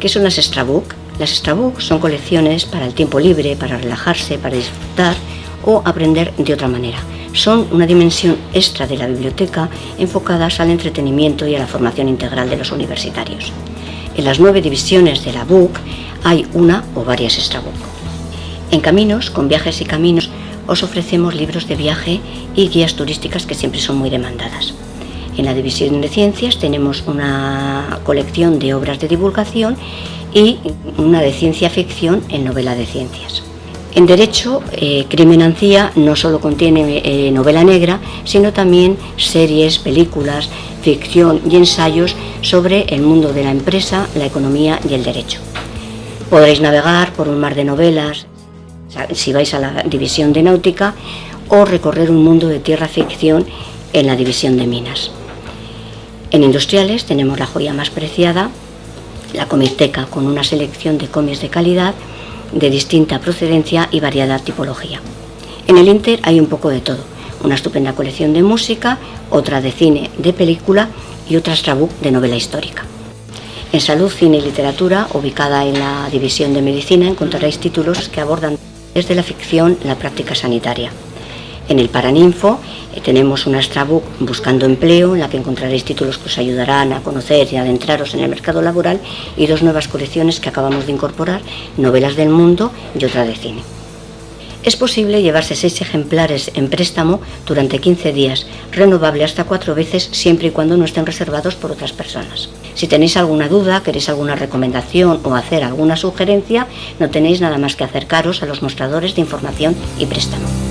¿Qué son las extrabook? Las extrabook son colecciones para el tiempo libre, para relajarse, para disfrutar o aprender de otra manera. Son una dimensión extra de la biblioteca enfocadas al entretenimiento y a la formación integral de los universitarios. En las nueve divisiones de la BOOK hay una o varias extrabook. En Caminos, con viajes y caminos, os ofrecemos libros de viaje y guías turísticas que siempre son muy demandadas. En la división de ciencias tenemos una colección de obras de divulgación y una de ciencia ficción en novela de ciencias. En Derecho, eh, Crimen no solo contiene eh, novela negra, sino también series, películas, ficción y ensayos sobre el mundo de la empresa, la economía y el derecho. Podréis navegar por un mar de novelas, si vais a la división de náutica, o recorrer un mundo de tierra ficción en la división de minas. En industriales tenemos la joya más preciada, la Comiteca, con una selección de cómics de calidad, de distinta procedencia y variada tipología. En el Inter hay un poco de todo, una estupenda colección de música, otra de cine, de película y otra extrabook de novela histórica. En Salud, Cine y Literatura, ubicada en la División de Medicina, encontraréis títulos que abordan desde la ficción la práctica sanitaria. En el Paraninfo eh, tenemos una extrabook Buscando Empleo, en la que encontraréis títulos que os ayudarán a conocer y adentraros en el mercado laboral y dos nuevas colecciones que acabamos de incorporar, Novelas del Mundo y otra de cine. Es posible llevarse seis ejemplares en préstamo durante 15 días, renovable hasta cuatro veces siempre y cuando no estén reservados por otras personas. Si tenéis alguna duda, queréis alguna recomendación o hacer alguna sugerencia, no tenéis nada más que acercaros a los mostradores de información y préstamo.